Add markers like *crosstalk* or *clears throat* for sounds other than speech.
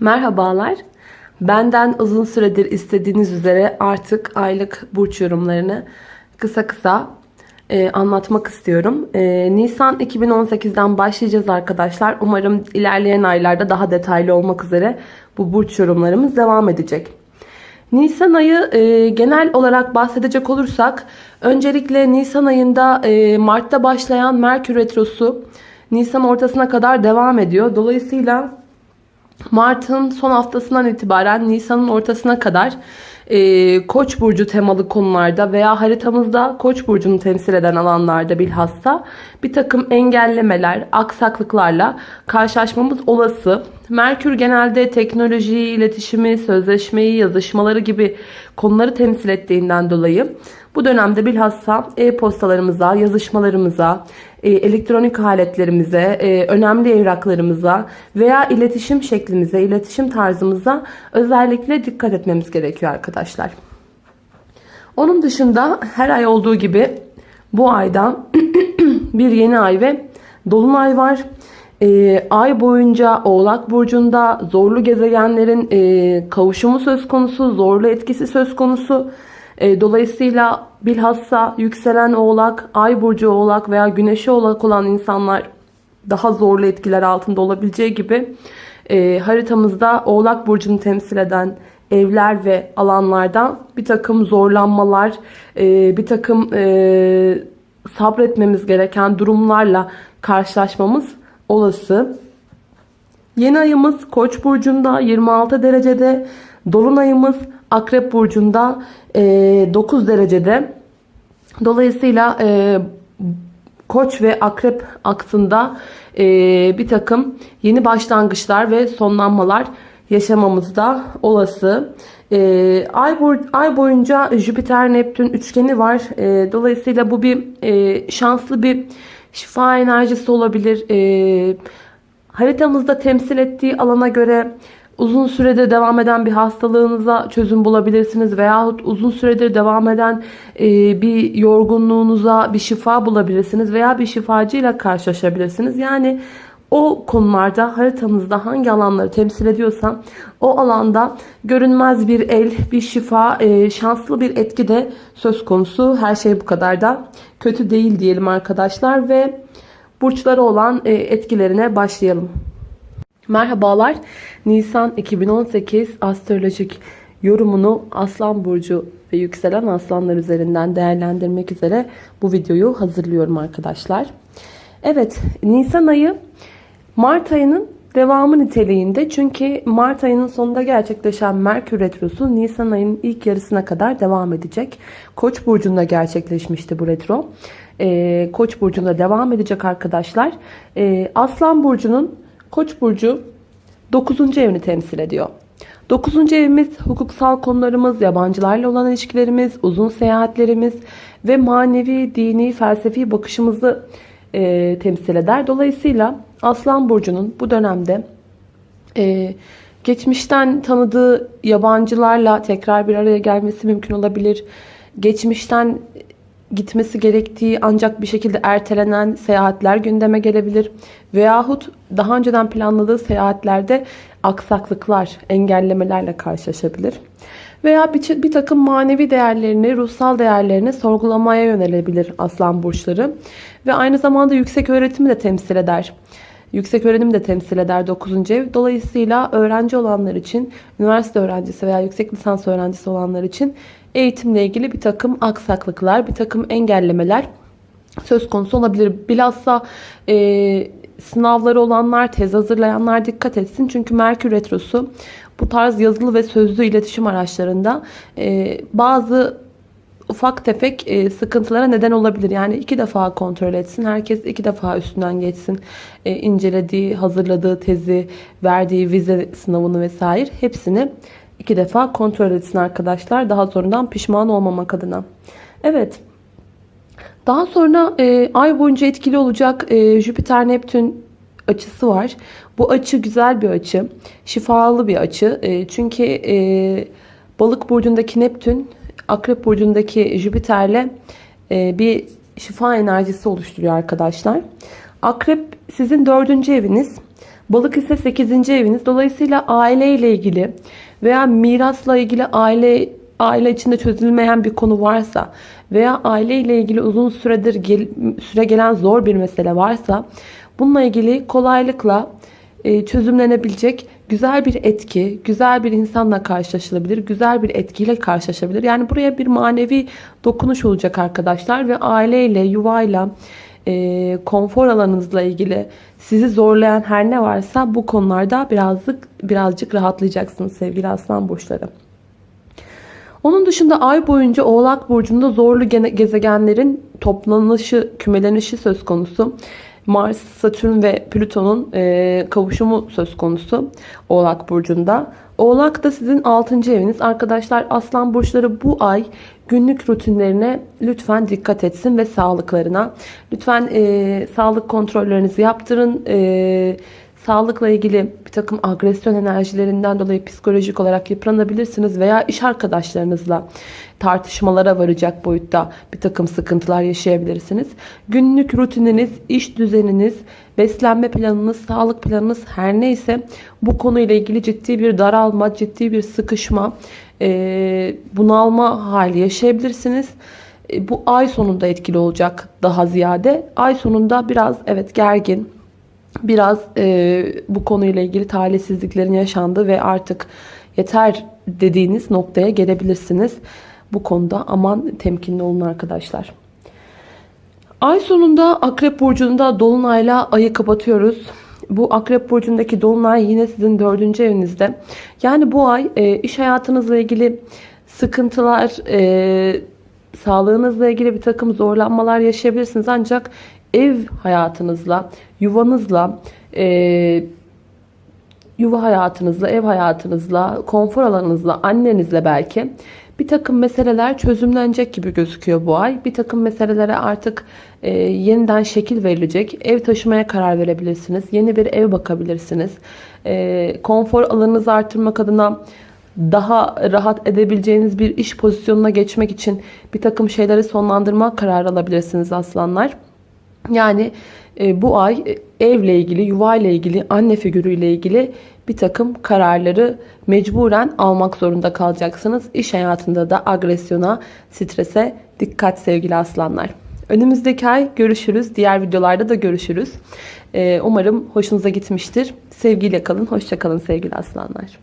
Merhabalar. Benden uzun süredir istediğiniz üzere artık aylık burç yorumlarını kısa kısa e, anlatmak istiyorum. E, Nisan 2018'den başlayacağız arkadaşlar. Umarım ilerleyen aylarda daha detaylı olmak üzere bu burç yorumlarımız devam edecek. Nisan ayı e, genel olarak bahsedecek olursak öncelikle Nisan ayında e, Mart'ta başlayan Merkür Retrosu Nisan ortasına kadar devam ediyor. Dolayısıyla Mart'ın son haftasından itibaren Nisan'ın ortasına kadar e, Koç burcu temalı konularda veya haritamızda Koç burcunu temsil eden alanlarda bilhassa bir takım engellemeler, aksaklıklarla karşılaşmamız olası. Merkür genelde teknolojiyi, iletişimi, sözleşmeyi, yazışmaları gibi konuları temsil ettiğinden dolayı bu dönemde bilhassa e-postalarımıza, yazışmalarımıza, elektronik aletlerimize, e, önemli evraklarımıza veya iletişim şeklimize, iletişim tarzımıza özellikle dikkat etmemiz gerekiyor arkadaşlar. Onun dışında her ay olduğu gibi bu ayda *clears throat* bir yeni ay ve dolunay var. E, ay boyunca Oğlak Burcu'nda zorlu gezegenlerin e, kavuşumu söz konusu, zorlu etkisi söz konusu. E, dolayısıyla bilhassa yükselen oğlak, ay burcu oğlak veya güneşi oğlak olan insanlar daha zorlu etkiler altında olabileceği gibi e, haritamızda oğlak burcunu temsil eden evler ve alanlardan bir takım zorlanmalar, e, bir takım sabretmemiz gereken durumlarla karşılaşmamız olası. Yeni ayımız Koç burcunda 26 derecede, dolunayımız Akrep burcunda 9 e, derecede. Dolayısıyla e, Koç ve Akrep aksında e, bir takım yeni başlangıçlar ve sonlanmalar yaşamamız da olası. ay, boy, ay boyunca Jüpiter Neptün üçgeni var. dolayısıyla bu bir şanslı bir şifa enerjisi olabilir. haritamızda temsil ettiği alana göre uzun süredir devam eden bir hastalığınıza çözüm bulabilirsiniz veyahut uzun süredir devam eden e, bir yorgunluğunuza bir şifa bulabilirsiniz veya bir şifacıyla karşılaşabilirsiniz. Yani o konularda haritanızda hangi alanları temsil ediyorsa o alanda görünmez bir el, bir şifa, e, şanslı bir etki de söz konusu. Her şey bu kadar da kötü değil diyelim arkadaşlar ve burçları olan e, etkilerine başlayalım. Merhabalar. Nisan 2018 astrolojik yorumunu Aslan Burcu ve yükselen aslanlar üzerinden değerlendirmek üzere bu videoyu hazırlıyorum arkadaşlar. Evet Nisan ayı Mart ayının devamı niteliğinde çünkü Mart ayının sonunda gerçekleşen Merkür Retrosu Nisan ayının ilk yarısına kadar devam edecek. Koç burcunda gerçekleşmişti bu retro. Ee, Koç burcunda devam edecek arkadaşlar. Ee, Aslan burcunun Koç burcu 9. evini temsil ediyor. 9. evimiz hukuksal konularımız, yabancılarla olan ilişkilerimiz, uzun seyahatlerimiz ve manevi, dini, felsefi bakışımızı e, temsil eder. Dolayısıyla Aslan Burcu'nun bu dönemde e, geçmişten tanıdığı yabancılarla tekrar bir araya gelmesi mümkün olabilir. Geçmişten gitmesi gerektiği ancak bir şekilde ertelenen seyahatler gündeme gelebilir. Veyahut daha önceden planladığı seyahatlerde aksaklıklar, engellemelerle karşılaşabilir. Veya bir, bir takım manevi değerlerini, ruhsal değerlerini sorgulamaya yönelebilir aslan burçları. Ve aynı zamanda yüksek öğretimi de temsil eder. Yüksek öğrenim de temsil eder 9. ev. Dolayısıyla öğrenci olanlar için, üniversite öğrencisi veya yüksek lisans öğrencisi olanlar için eğitimle ilgili bir takım aksaklıklar, bir takım engellemeler söz konusu olabilir. Bilhassa e, sınavları olanlar, tez hazırlayanlar dikkat etsin. Çünkü Merkür Retrosu bu tarz yazılı ve sözlü iletişim araçlarında e, bazı ufak tefek e, sıkıntılara neden olabilir. Yani iki defa kontrol etsin. Herkes iki defa üstünden geçsin. E, incelediği, hazırladığı tezi, verdiği vize sınavını vesaire hepsini iki defa kontrol etsin arkadaşlar. Daha sonradan pişman olmamak adına. Evet. Daha sonra e, ay boyunca etkili olacak e, Jüpiter-Neptün açısı var. Bu açı güzel bir açı. Şifalı bir açı. E, çünkü e, balık burcundaki Neptün Akrep burcundaki Jüpiter'le e, bir şifa enerjisi oluşturuyor arkadaşlar. Akrep sizin dördüncü eviniz. Balık ise 8. eviniz. Dolayısıyla aile ile ilgili veya mirasla ilgili aile aile içinde çözülmeyen bir konu varsa veya aile ile ilgili uzun süredir gel, süre gelen zor bir mesele varsa bununla ilgili kolaylıkla e, çözümlenebilecek güzel bir etki, güzel bir insanla karşılaşılabilir, güzel bir etkiyle karşılaşabilir. Yani buraya bir manevi dokunuş olacak arkadaşlar ve aileyle, yuvayla, e, konfor alanınızla ilgili sizi zorlayan her ne varsa bu konularda birazcık birazcık rahatlayacaksınız sevgili aslan burçları. Onun dışında ay boyunca Oğlak Burcu'nda zorlu gezegenlerin toplanışı, kümelenişi söz konusu. Mars, Satürn ve Plüton'un e, kavuşumu söz konusu Oğlak Burcu'nda. Oğlak da sizin 6. eviniz. Arkadaşlar Aslan Burçları bu ay günlük rutinlerine lütfen dikkat etsin ve sağlıklarına. Lütfen e, sağlık kontrollerinizi yaptırın. E, Sağlıkla ilgili bir takım agresyon enerjilerinden dolayı psikolojik olarak yıpranabilirsiniz veya iş arkadaşlarınızla tartışmalara varacak boyutta bir takım sıkıntılar yaşayabilirsiniz. Günlük rutininiz, iş düzeniniz, beslenme planınız, sağlık planınız her neyse bu konuyla ilgili ciddi bir daralma, ciddi bir sıkışma, bunalma hali yaşayabilirsiniz. Bu ay sonunda etkili olacak daha ziyade. Ay sonunda biraz evet gergin, biraz e, bu konuyla ilgili talihsizliklerin yaşandığı ve artık yeter dediğiniz noktaya gelebilirsiniz. Bu konuda aman temkinli olun arkadaşlar. Ay sonunda Akrep Burcu'nda Dolunay'la ayı kapatıyoruz. Bu Akrep Burcu'ndaki Dolunay yine sizin dördüncü evinizde. Yani bu ay e, iş hayatınızla ilgili sıkıntılar, e, sağlığınızla ilgili bir takım zorlanmalar yaşayabilirsiniz. Ancak ev hayatınızla, yuvanızla, e, yuva hayatınızla, ev hayatınızla, konfor alanınızla, annenizle belki bir takım meseleler çözümlenecek gibi gözüküyor bu ay. Bir takım meselelere artık e, yeniden şekil verilecek. Ev taşımaya karar verebilirsiniz. Yeni bir ev bakabilirsiniz. E, konfor alanınızı artırmak adına daha rahat edebileceğiniz bir iş pozisyonuna geçmek için bir takım şeyleri sonlandırma kararı alabilirsiniz aslanlar. Yani e, bu ay e, evle ilgili, yuva ile ilgili, anne figürüyle ilgili bir takım kararları mecburen almak zorunda kalacaksınız. İş hayatında da agresyona, strese dikkat sevgili aslanlar. Önümüzdeki ay görüşürüz. Diğer videolarda da görüşürüz. E, umarım hoşunuza gitmiştir. Sevgiyle kalın, hoşça kalın sevgili aslanlar.